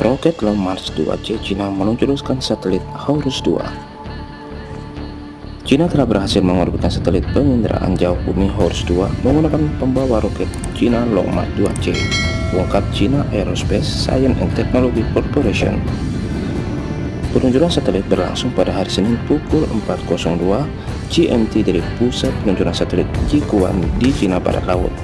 Roket Long March 2C Cina meluncurkan satelit Horus 2. Cina telah berhasil mengorbitkan satelit penginderaan jauh bumi Horus 2 menggunakan pembawa roket Cina Long March 2C, ungkap China Aerospace Science and Technology Corporation. Peluncuran satelit berlangsung pada hari Senin pukul 4.02 GMT dari pusat peluncuran satelit Jikuan di Cina Barat Laut.